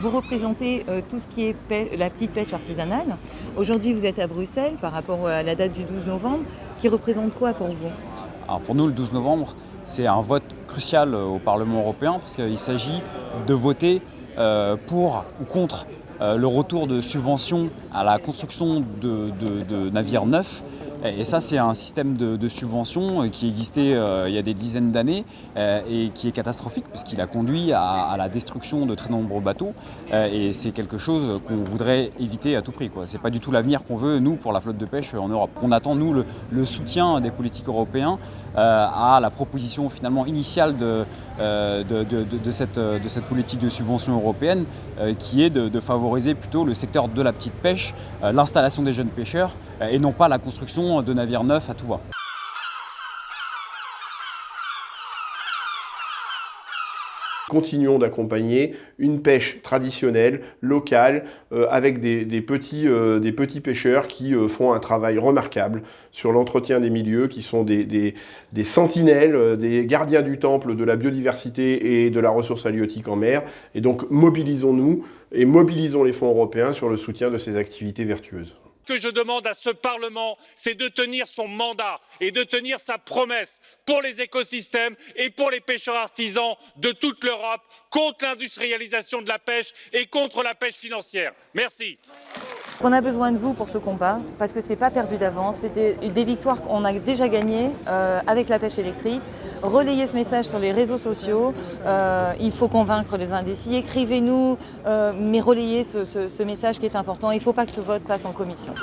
Vous représentez euh, tout ce qui est la petite pêche artisanale. Aujourd'hui, vous êtes à Bruxelles par rapport à la date du 12 novembre, qui représente quoi pour vous? Alors Pour nous, le 12 novembre, c'est un vote crucial euh, au Parlement européen parce qu'il s'agit de voter euh, pour ou contre le retour de subventions à la construction de navires neufs et ça, c'est un système de, subvention euh, qui existait euh, il y a des dizaines d'années euh, et qui est catastrophique puisqu'il a conduit à, la destruction de très nombreux bateaux. et c'est quelque chose qu'on voudrait éviter à tout prix. Ce n'est pas du tout l'avenir qu'on veut, nous, pour la flotte de pêche en Europe. On attend, nous, le, soutien des politiques européens à la proposition finalement initiale de, cette, de cette politique de subvention européenne qui est de, favoriser plutôt le secteur de la petite pêche, l'installation des jeunes pêcheurs et non pas la construction de navires neufs à tout. Continuons d'accompagner une pêche traditionnelle, locale, euh, avec des, petits, euh, des, petits, pêcheurs qui euh, font un travail remarquable sur l'entretien des milieux, qui sont des, sentinelles, des gardiens du temple de la biodiversité et de la ressource halieutique en mer. Et donc mobilisons-nous et mobilisons les fonds européens sur le soutien de ces activités vertueuses. Que je demande à ce Parlement, c'est de tenir son mandat et de tenir sa promesse pour les écosystèmes et pour les pêcheurs artisans de toute l'Europe, contre l'industrialisation de la pêche et contre la pêche financière. Merci. On a besoin de vous pour ce combat, parce que ce n'est pas perdu d'avance. C'était des victoires qu'on a déjà gagnées euh, avec la pêche électrique. Relayez ce message sur les réseaux sociaux. Euh, il faut convaincre les indécis. Écrivez-nous, euh, mais relayez ce message qui est important. Il ne faut pas que ce vote passe en commission.